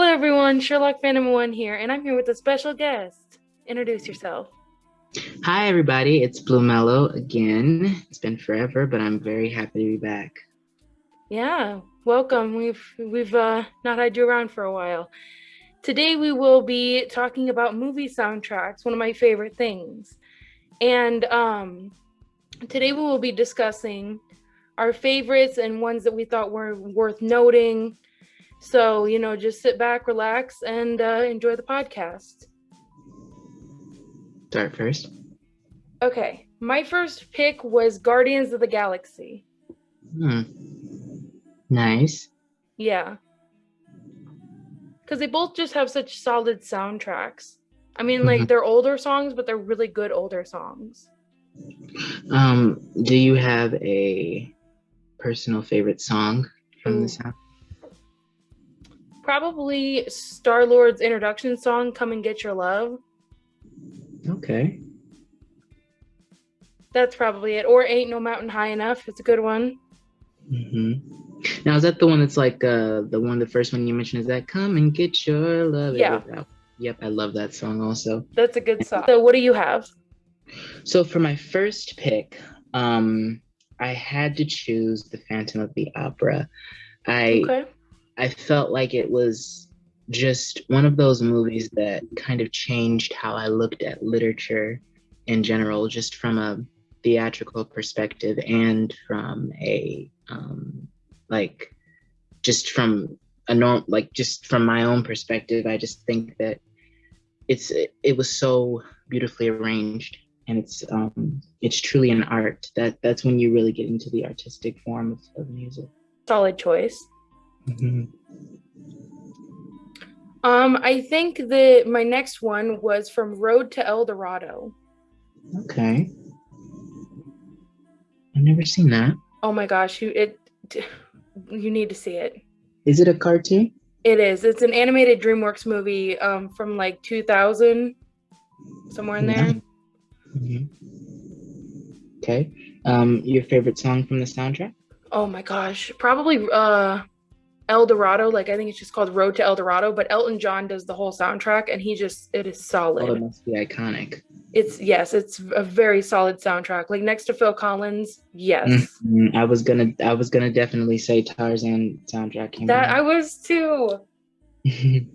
Hello, everyone. Sherlock Phantom One here, and I'm here with a special guest. Introduce yourself. Hi, everybody. It's Blue Mellow again. It's been forever, but I'm very happy to be back. Yeah, welcome. We've we've uh, not had you around for a while. Today we will be talking about movie soundtracks, one of my favorite things. And um, today we will be discussing our favorites and ones that we thought were worth noting so, you know, just sit back, relax, and uh, enjoy the podcast. Start first. Okay. My first pick was Guardians of the Galaxy. Hmm. Nice. Yeah. Because they both just have such solid soundtracks. I mean, like, mm-hmm. they're older songs, but they're really good older songs. Um, do you have a personal favorite song from Ooh. the sound? Probably Star Lord's introduction song, "Come and Get Your Love." Okay. That's probably it. Or "Ain't No Mountain High Enough." It's a good one. Mm-hmm. Now is that the one that's like uh the one the first one you mentioned? Is that "Come and Get Your Love"? Yeah. Yep, I love that song also. That's a good song. So what do you have? So for my first pick, um, I had to choose the Phantom of the Opera. I okay. I felt like it was just one of those movies that kind of changed how I looked at literature in general, just from a theatrical perspective and from a um, like just from a norm like just from my own perspective i just think that it's it, it was so beautifully arranged and it's um it's truly an art that that's when you really get into the artistic form of, of music. Solid choice Mm-hmm. Um, I think that my next one was from Road to El Dorado. Okay. I've never seen that. Oh my gosh, you it you need to see it. Is it a cartoon? It is. It's an animated DreamWorks movie um, from like 2000, somewhere in there. Mm-hmm. Okay. Um, your favorite song from the soundtrack? Oh my gosh, probably uh, El Dorado, like I think it's just called Road to El Dorado, but Elton John does the whole soundtrack and he just it is solid. Oh, it must be iconic. It's yes, it's a very solid soundtrack. Like next to Phil Collins, yes. Mm-hmm. I was gonna I was gonna definitely say Tarzan soundtrack. came that out. I was too.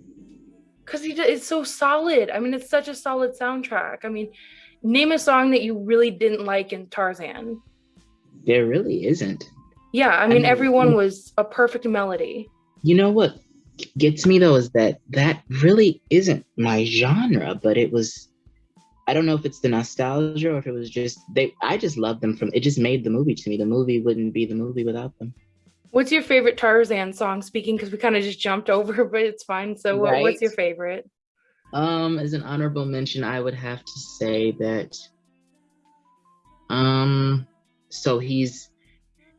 Cause he it's so solid. I mean, it's such a solid soundtrack. I mean, name a song that you really didn't like in Tarzan. There really isn't. Yeah, I mean, everyone was a perfect melody. You know what gets me though is that that really isn't my genre, but it was. I don't know if it's the nostalgia or if it was just they. I just love them from. It just made the movie to me. The movie wouldn't be the movie without them. What's your favorite Tarzan song? Speaking because we kind of just jumped over, but it's fine. So, right. what's your favorite? Um, as an honorable mention, I would have to say that. Um, so he's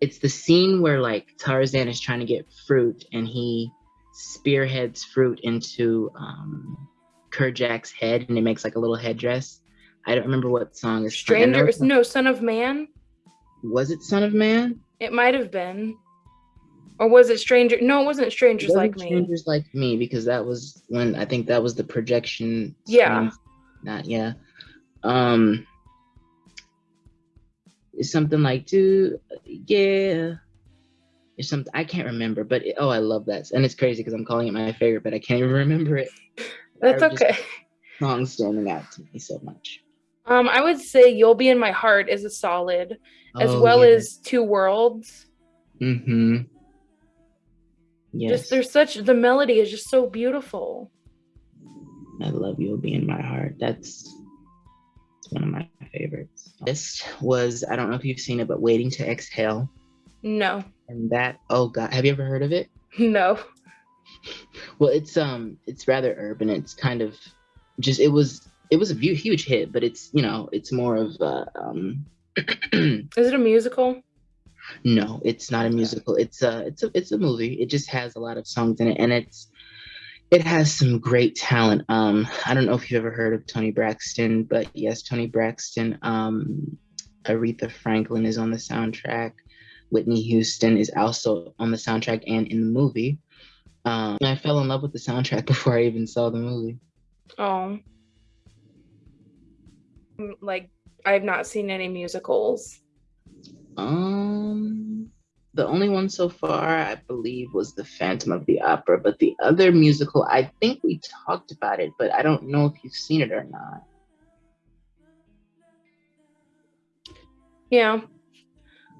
it's the scene where like Tarzan is trying to get fruit and he spearheads fruit into um Kerchak's head and it makes like a little headdress. I don't remember what song is Stranger no Son of Man. Was it Son of Man? It might have been. Or was it Stranger? No, it wasn't Strangers it wasn't Like Strangers Me. Strangers Like Me because that was when I think that was the projection. Yeah. Not yeah. Um it's something like to yeah it's something I can't remember, but it, oh, I love that, and it's crazy because I'm calling it my favorite, but I can't even remember it. That's okay. Song standing out to me so much. Um, I would say "You'll Be in My Heart" is a solid, as oh, well yeah. as Two Worlds. Mm-hmm. Yes. Just there's such the melody is just so beautiful. I love "You'll Be in My Heart." That's one of my favorites. This was I don't know if you've seen it, but Waiting to Exhale. No. And that oh god, have you ever heard of it? No. Well, it's um it's rather urban. It's kind of just it was it was a huge hit, but it's you know it's more of uh, um. Is it a musical? No, it's not a musical. It's a it's a it's a movie. It just has a lot of songs in it, and it's it has some great talent. Um, I don't know if you've ever heard of Toni Braxton, but yes, Toni Braxton. Um, Aretha Franklin is on the soundtrack. Whitney Houston is also on the soundtrack and in the movie. Um, I fell in love with the soundtrack before I even saw the movie. Oh. Like I've not seen any musicals. Um the only one so far I believe was the Phantom of the Opera, but the other musical I think we talked about it, but I don't know if you've seen it or not. Yeah.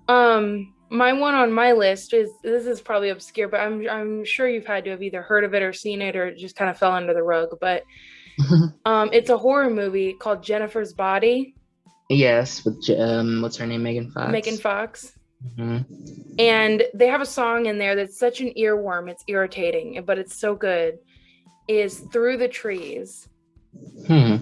Um my one on my list is this is probably obscure, but I'm I'm sure you've had to have either heard of it or seen it or it just kind of fell under the rug. But um, it's a horror movie called Jennifer's Body. Yes, with um, what's her name, Megan Fox. Megan Fox. Mm-hmm. And they have a song in there that's such an earworm. It's irritating, but it's so good. Is through the trees. Hmm.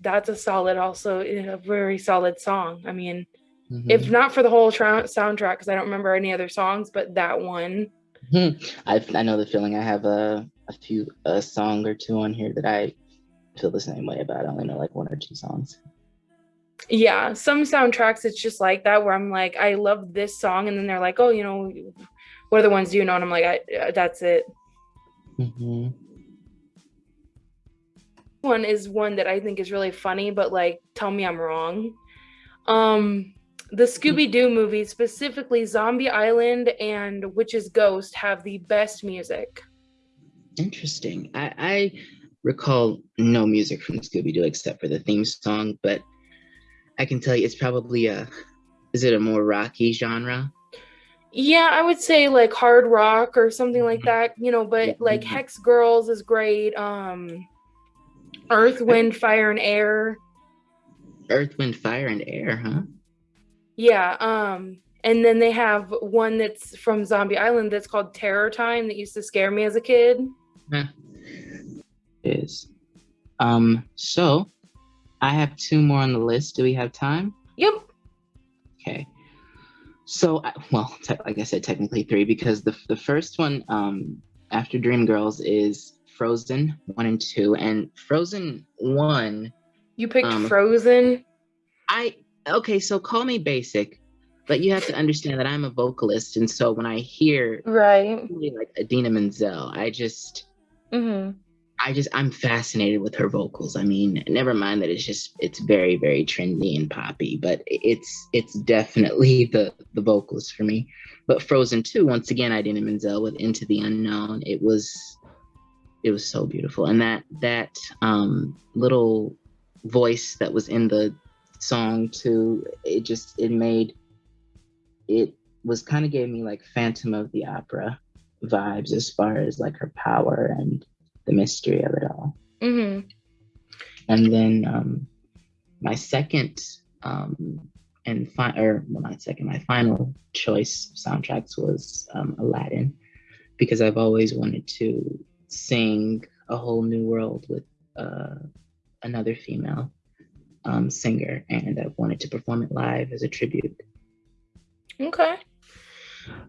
That's a solid, also a very solid song. I mean, Mm-hmm. If not for the whole tra- soundtrack, because I don't remember any other songs, but that one. Mm-hmm. I I know the feeling. I have a a few a song or two on here that I feel the same way about. I only know like one or two songs. Yeah, some soundtracks it's just like that where I'm like, I love this song, and then they're like, oh, you know, what are the ones you know? And I'm like, I, uh, that's it. Mm-hmm. One is one that I think is really funny, but like, tell me I'm wrong. Um, the Scooby Doo movies, specifically Zombie Island and Witch's Ghost, have the best music. Interesting. I, I recall no music from Scooby Doo except for the theme song, but I can tell you it's probably a. Is it a more rocky genre? Yeah, I would say like hard rock or something like mm-hmm. that. You know, but like mm-hmm. Hex Girls is great. Um, Earth, Wind, Fire, and Air. Earth, Wind, Fire, and Air, huh? Yeah. Um, and then they have one that's from Zombie Island that's called Terror Time that used to scare me as a kid. Yeah. Is. Um, so I have two more on the list. Do we have time? Yep. Okay. So, well, te- like I said, technically three because the the first one, um, after Dreamgirls, is Frozen one and two, and Frozen one. You picked um, Frozen. I okay, so call me basic, but you have to understand that I'm a vocalist, and so when I hear right like Idina Menzel, I just mm-hmm. I just I'm fascinated with her vocals. I mean, never mind that it's just it's very very trendy and poppy, but it's it's definitely the the vocals for me. But Frozen 2, once again, I Idina Menzel with Into the Unknown. It was it was so beautiful, and that that um, little voice that was in the song too. It just it made it was kind of gave me like Phantom of the Opera vibes as far as like her power and the mystery of it all. Mm-hmm. And then um, my second um, and fi- or well, not second, my final choice of soundtracks was um, Aladdin because I've always wanted to sing a whole new world with uh, another female um, singer, and I wanted to perform it live as a tribute. Okay.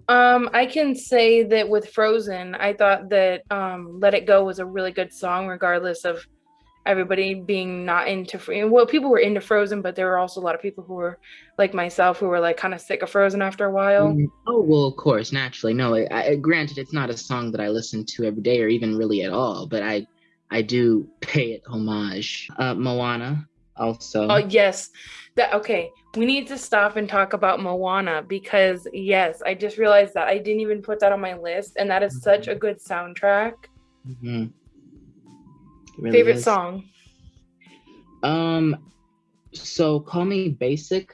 Um, I can say that with Frozen, I thought that um, "Let It Go" was a really good song, regardless of everybody being not into well people were into frozen but there were also a lot of people who were like myself who were like kind of sick of frozen after a while. Mm, oh well of course naturally. No I, I, granted it's not a song that i listen to every day or even really at all but i i do pay it homage. Uh, moana also. Oh yes. That okay. We need to stop and talk about Moana because yes, I just realized that I didn't even put that on my list, and that is mm-hmm. such a good soundtrack. Mm-hmm. Really Favorite is. song? Um, so call me basic,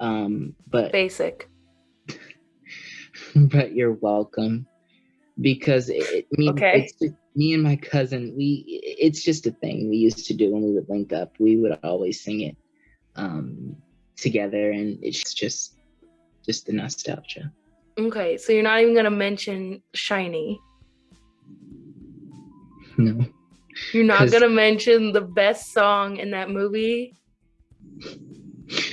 um, but basic. but you're welcome because it, mean, okay. just, me and my cousin, we it's just a thing we used to do when we would link up. We would always sing it um, together, and it's just just the nostalgia. Okay, so you're not even gonna mention Shiny. No. You're not gonna mention the best song in that movie.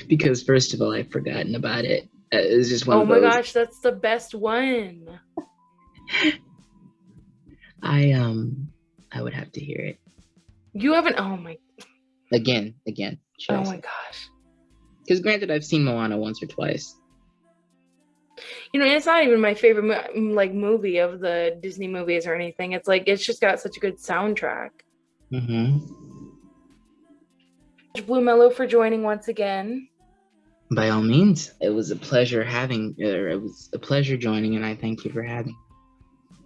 Because first of all, I've forgotten about it. Uh, it's just one. Oh my gosh, that's the best one. I um I would have to hear it. You haven't oh my again, again. Oh my gosh. Because granted I've seen Moana once or twice. You know, it's not even my favorite like movie of the Disney movies or anything. It's like it's just got such a good soundtrack. Mm-hmm. Blue Mellow for joining once again. By all means, it was a pleasure having. It was a pleasure joining, and I thank you for having.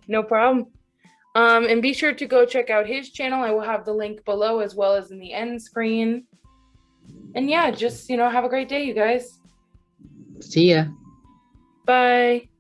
No problem. Um, and be sure to go check out his channel. I will have the link below as well as in the end screen. And yeah, just you know, have a great day, you guys. See ya. Bye.